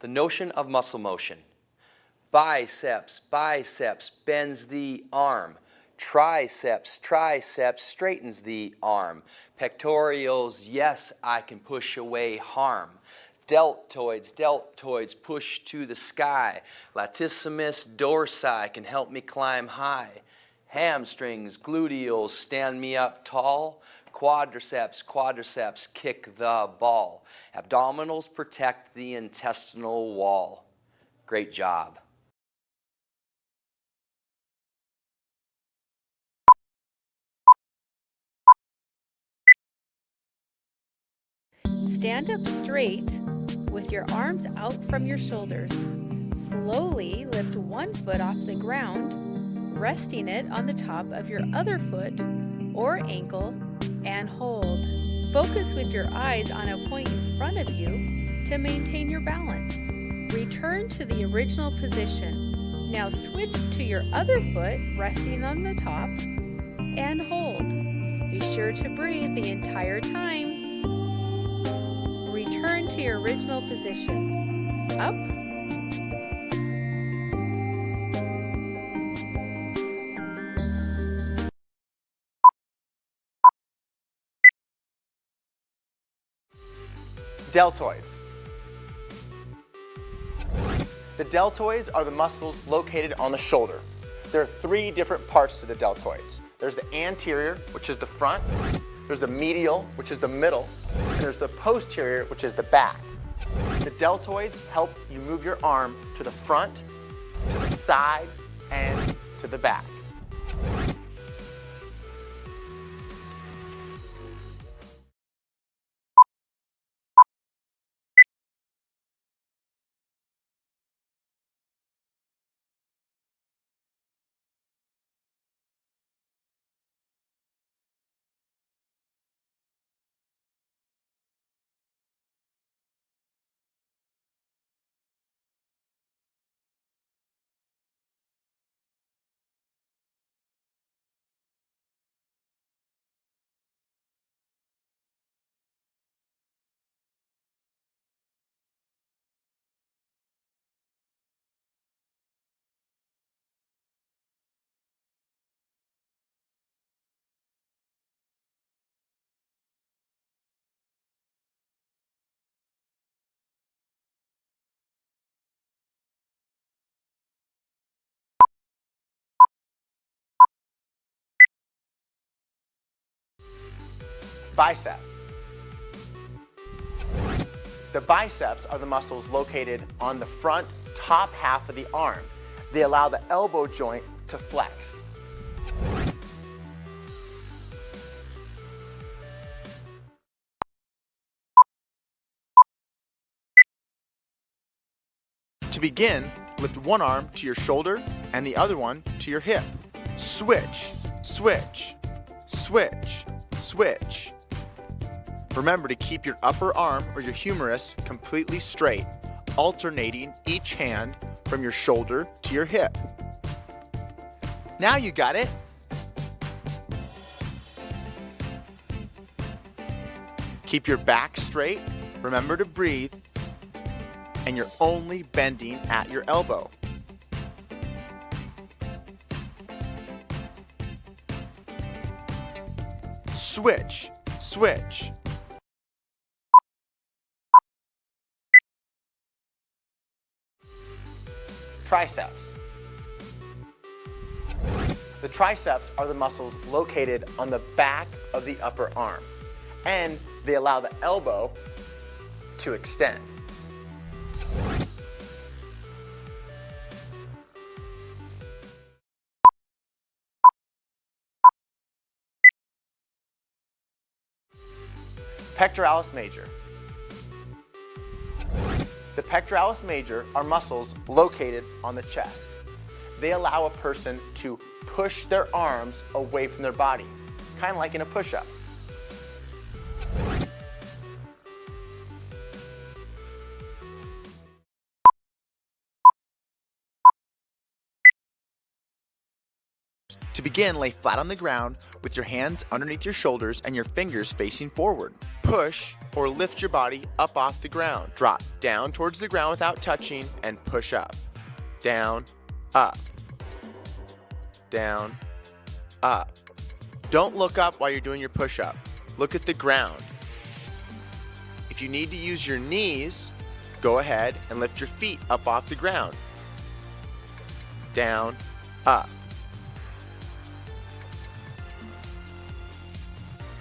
The notion of muscle motion. Biceps, biceps bends the arm. Triceps, triceps straightens the arm. Pectorials, yes, I can push away harm. Deltoids, deltoids push to the sky. Latissimus dorsi can help me climb high. Hamstrings, gluteals stand me up tall. Quadriceps, quadriceps kick the ball. Abdominals protect the intestinal wall. Great job. Stand up straight with your arms out from your shoulders. Slowly lift one foot off the ground, resting it on the top of your other foot or ankle and hold. Focus with your eyes on a point in front of you to maintain your balance. Return to the original position. Now switch to your other foot resting on the top and hold. Be sure to breathe the entire time return to your original position. Up. Deltoids. The deltoids are the muscles located on the shoulder. There are three different parts to the deltoids. There's the anterior, which is the front, there's the medial, which is the middle, and there's the posterior, which is the back. The deltoids help you move your arm to the front, to the side, and to the back. Bicep. The biceps are the muscles located on the front top half of the arm. They allow the elbow joint to flex. To begin, lift one arm to your shoulder and the other one to your hip. Switch, switch, switch, switch. Remember to keep your upper arm or your humerus completely straight, alternating each hand from your shoulder to your hip. Now you got it. Keep your back straight, remember to breathe, and you're only bending at your elbow. Switch, switch. Triceps. The triceps are the muscles located on the back of the upper arm, and they allow the elbow to extend. Pectoralis major. The pectoralis major are muscles located on the chest. They allow a person to push their arms away from their body, kind of like in a push-up. To begin, lay flat on the ground with your hands underneath your shoulders and your fingers facing forward. Push or lift your body up off the ground. Drop down towards the ground without touching and push up. Down, up, down, up. Don't look up while you're doing your push up. Look at the ground. If you need to use your knees, go ahead and lift your feet up off the ground. Down, up.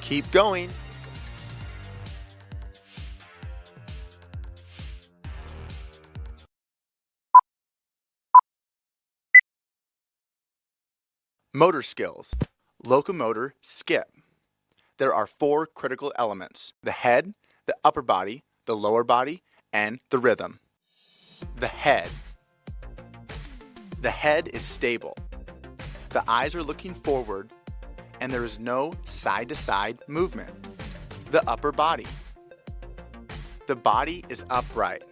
Keep going. Motor skills. Locomotor skip. There are four critical elements the head, the upper body, the lower body, and the rhythm. The head. The head is stable. The eyes are looking forward, and there is no side to side movement. The upper body. The body is upright.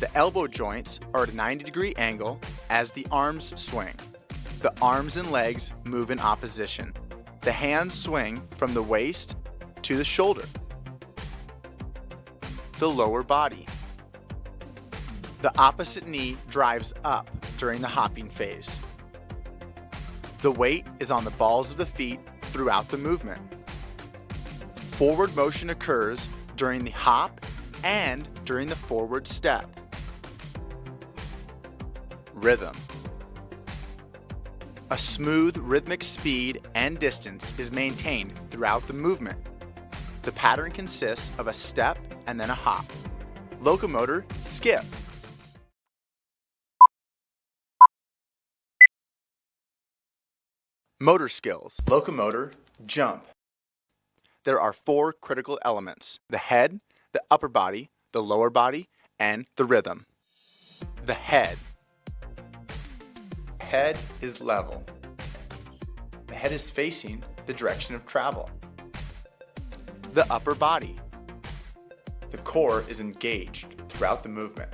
The elbow joints are at a 90 degree angle as the arms swing. The arms and legs move in opposition. The hands swing from the waist to the shoulder. The lower body. The opposite knee drives up during the hopping phase. The weight is on the balls of the feet throughout the movement. Forward motion occurs during the hop and during the forward step. Rhythm. A smooth rhythmic speed and distance is maintained throughout the movement. The pattern consists of a step and then a hop. Locomotor skip. Motor skills. Locomotor jump. There are four critical elements the head, the upper body, the lower body, and the rhythm. The head. Head is level. The head is facing the direction of travel. The upper body. The core is engaged throughout the movement.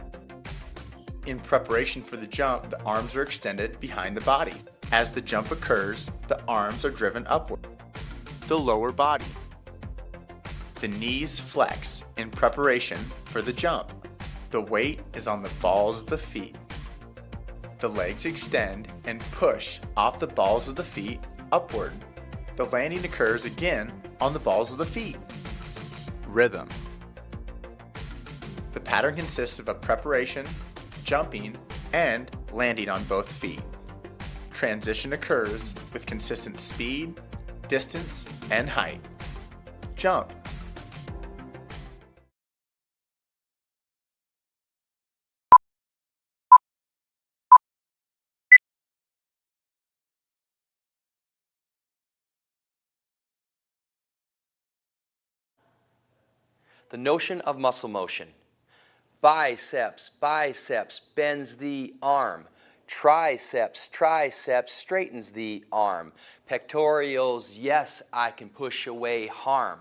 In preparation for the jump, the arms are extended behind the body. As the jump occurs, the arms are driven upward. The lower body. The knees flex in preparation for the jump. The weight is on the balls of the feet. The legs extend and push off the balls of the feet upward. The landing occurs again on the balls of the feet. Rhythm. The pattern consists of a preparation, jumping, and landing on both feet. Transition occurs with consistent speed, distance, and height. Jump. The notion of muscle motion. Biceps, biceps bends the arm. Triceps, triceps straightens the arm. Pectorials, yes, I can push away harm.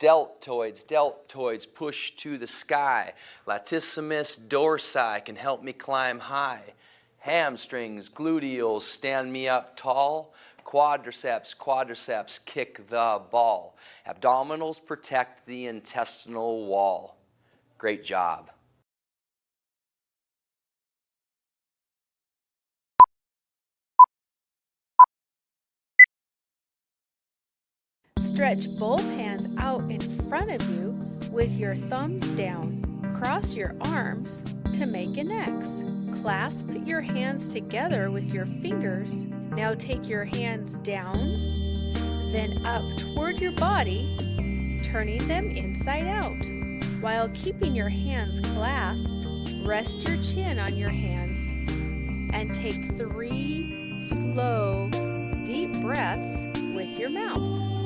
Deltoids, deltoids push to the sky. Latissimus dorsi can help me climb high. Hamstrings, gluteals stand me up tall. Quadriceps, quadriceps kick the ball. Abdominals protect the intestinal wall. Great job. Stretch both hands out in front of you with your thumbs down. Cross your arms to make an X. Clasp your hands together with your fingers. Now take your hands down, then up toward your body, turning them inside out. While keeping your hands clasped, rest your chin on your hands and take three slow, deep breaths with your mouth.